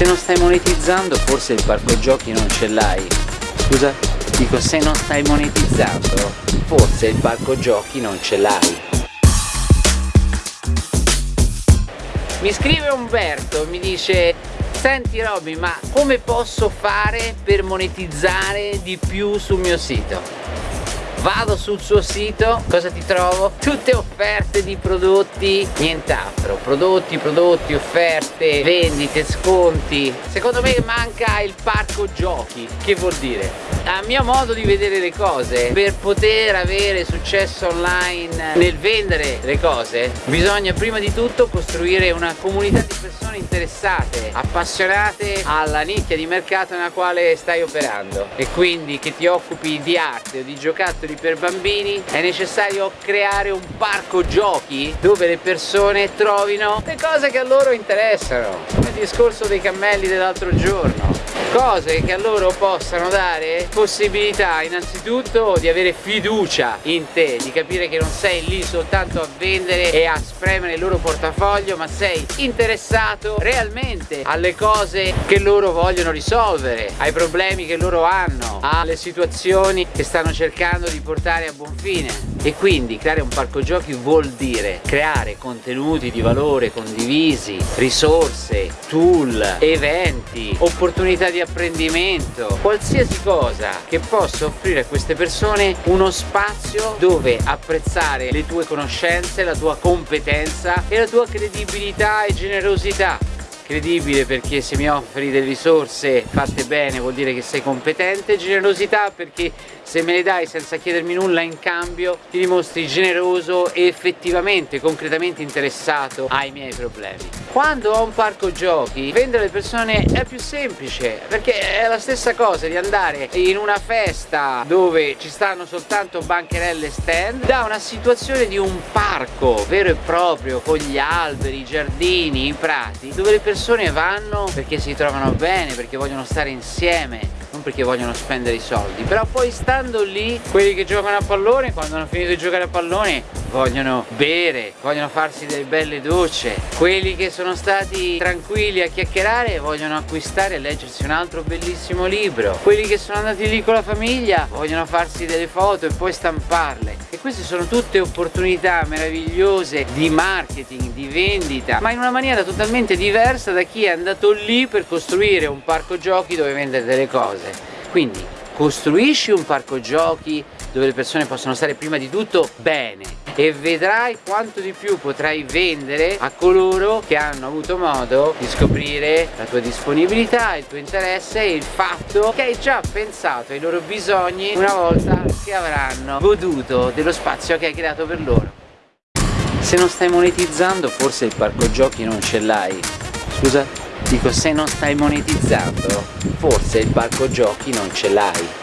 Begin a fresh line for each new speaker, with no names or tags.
Se non stai monetizzando forse il parco giochi non ce l'hai. Scusa? Dico se non stai monetizzando forse il parco giochi non ce l'hai. Mi scrive Umberto, mi dice Senti Robby, ma come posso fare per monetizzare di più sul mio sito? Vado sul suo sito cosa ti trovo? tutte offerte di prodotti nient'altro. Prodotti prodotti offerte vendite sconti. Secondo me manca il parco giochi. Che vuol dire a mio modo di vedere le cose per poter avere successo online nel vendere le cose bisogna prima di tutto costruire una comunità di persone interessate appassionate alla nicchia di mercato nella quale stai operando. E quindi che ti occupi di arte o di giocattoli per bambini è necessario creare un parco giochi dove le persone trovino le cose che a loro interessano. Il discorso dei cammelli dell'altro giorno. Cose che a loro possano dare possibilità innanzitutto di avere fiducia in te di capire che non sei lì soltanto a vendere e a spremere il loro portafoglio ma sei interessato realmente alle cose che loro vogliono risolvere ai problemi che loro hanno alle situazioni che stanno cercando di portare a buon fine e quindi creare un parco giochi vuol dire creare contenuti di valore condivisi risorse, tool, eventi opportunità di apprendimento qualsiasi cosa che possa offrire a queste persone uno spazio dove apprezzare le tue conoscenze, la tua competenza e la tua credibilità e generosità credibile perché se mi offri delle risorse fatte bene vuol dire che sei competente. Generosità perché se me le dai senza chiedermi nulla in cambio ti dimostri generoso e effettivamente concretamente interessato ai miei problemi. Quando ho un parco giochi vendere alle persone è più semplice perché è la stessa cosa di andare in una festa dove ci stanno soltanto bancherelle stand da una situazione di un parco vero e proprio con gli alberi, i giardini, i prati dove le persone persone vanno perché si trovano bene, perché vogliono stare insieme, non perché vogliono spendere i soldi, però poi stando lì, quelli che giocano a pallone, quando hanno finito di giocare a pallone, vogliono bere, vogliono farsi delle belle docce, quelli che sono stati tranquilli a chiacchierare vogliono acquistare e leggersi un altro bellissimo libro, quelli che sono andati lì con la famiglia vogliono farsi delle foto e poi stamparle. E queste sono tutte opportunità meravigliose di marketing, di vendita, ma in una maniera totalmente diversa da chi è andato lì per costruire un parco giochi dove vendere delle cose. Quindi costruisci un parco giochi dove le persone possono stare prima di tutto bene e vedrai quanto di più potrai vendere a coloro che hanno avuto modo di scoprire la tua disponibilità, il tuo interesse e il fatto che hai già pensato ai loro bisogni una volta che avranno goduto dello spazio che hai creato per loro. Se non stai monetizzando forse il parco giochi non ce l'hai. Scusa? Dico se non stai monetizzando forse il parco giochi non ce l'hai.